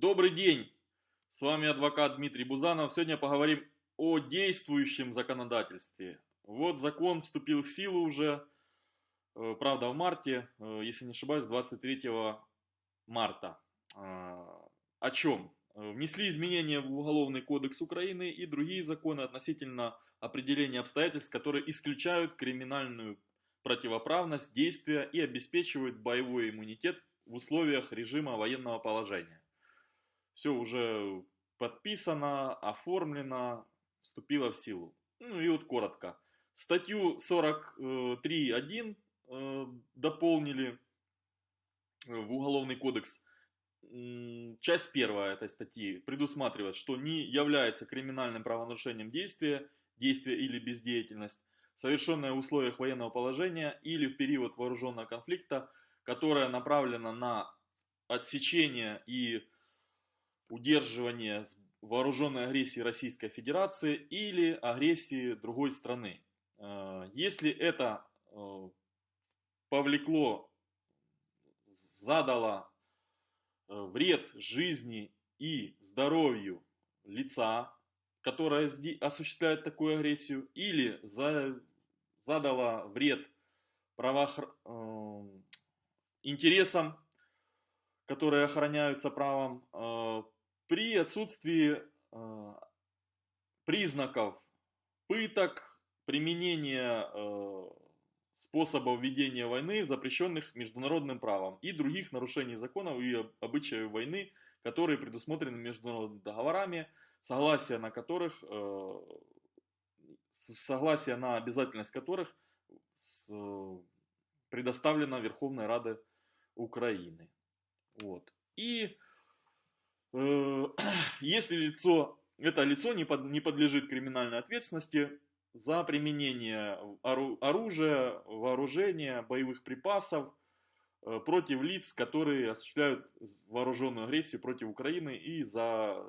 Добрый день! С вами адвокат Дмитрий Бузанов. Сегодня поговорим о действующем законодательстве. Вот закон вступил в силу уже, э, правда в марте, э, если не ошибаюсь, 23 марта. А, о чем? Внесли изменения в Уголовный кодекс Украины и другие законы относительно определения обстоятельств, которые исключают криминальную противоправность действия и обеспечивают боевой иммунитет в условиях режима военного положения. Все уже подписано, оформлено, вступило в силу. Ну и вот коротко. Статью 43.1 э, дополнили в Уголовный кодекс. Часть первая этой статьи предусматривает, что не является криминальным правонарушением действия, действие или бездеятельность, совершенное в условиях военного положения или в период вооруженного конфликта, которая направлена на отсечение и удерживание вооруженной агрессии Российской Федерации или агрессии другой страны. Э, если это э, повлекло, задало э, вред жизни и здоровью лица, которое осуществляет такую агрессию, или задало вред правоохр интересам, которые охраняются правом, при отсутствии э, признаков пыток, применения э, способов ведения войны, запрещенных международным правом, и других нарушений законов и обычаев войны, которые предусмотрены международными договорами, согласие на которых, согласие на обязательность которых предоставлено Верховной Радой Украины. Вот. И э, если лицо, это лицо не, под, не подлежит криминальной ответственности за применение оружия, вооружения, боевых припасов э, против лиц, которые осуществляют вооруженную агрессию против Украины и за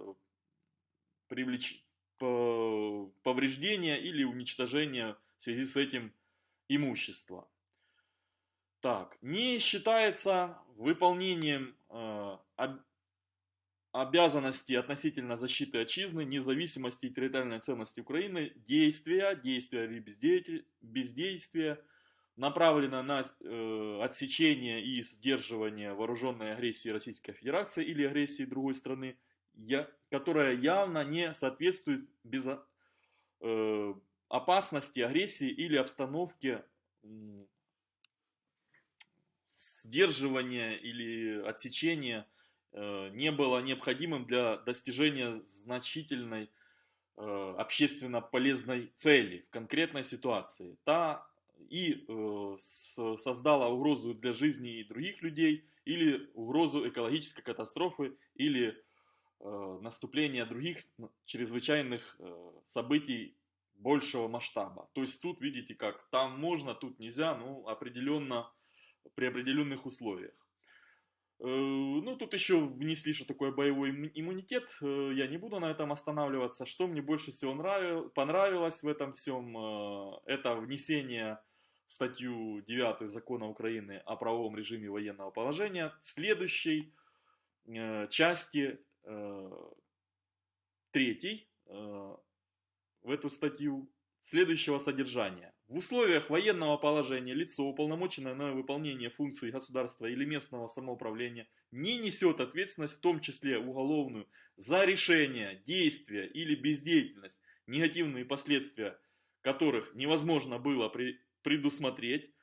привлеч... повреждение или уничтожение в связи с этим имущества. Так, не считается выполнением э, обязанностей относительно защиты отчизны, независимости и территориальной ценности Украины действия, действия или бездействия, бездействия направлено на э, отсечение и сдерживание вооруженной агрессии Российской Федерации или агрессии другой страны, я, которая явно не соответствует без, э, опасности агрессии или обстановке сдерживание или отсечение э, не было необходимым для достижения значительной э, общественно полезной цели в конкретной ситуации. Та и э, создала угрозу для жизни и других людей, или угрозу экологической катастрофы, или наступления других чрезвычайных событий большего масштаба. То есть тут видите как, там можно, тут нельзя, ну определенно при определенных условиях. Э, ну, тут еще внесли, что такое боевой иммунитет. Э, я не буду на этом останавливаться. Что мне больше всего нравилось, понравилось в этом всем, э, это внесение в статью 9 Закона Украины о правовом режиме военного положения следующей части третьей в эту статью следующего содержания. В условиях военного положения лицо, уполномоченное на выполнение функций государства или местного самоуправления, не несет ответственность, в том числе уголовную, за решение, действия или бездеятельность, негативные последствия которых невозможно было предусмотреть,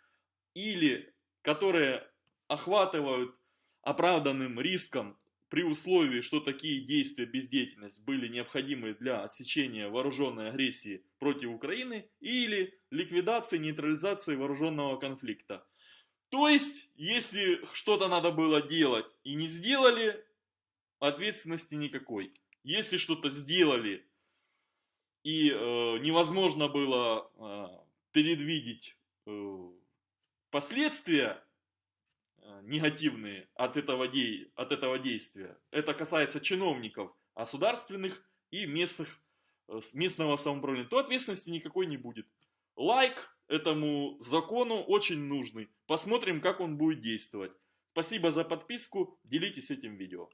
или которые охватывают оправданным риском при условии, что такие действия, бездеятельность были необходимы для отсечения вооруженной агрессии против Украины или ликвидации, нейтрализации вооруженного конфликта. То есть, если что-то надо было делать и не сделали, ответственности никакой. Если что-то сделали и э, невозможно было э, предвидеть э, последствия, негативные от этого, де... от этого действия. Это касается чиновников государственных и местных, э, местного самоуправления. То ответственности никакой не будет. Лайк этому закону очень нужный. Посмотрим, как он будет действовать. Спасибо за подписку, делитесь этим видео.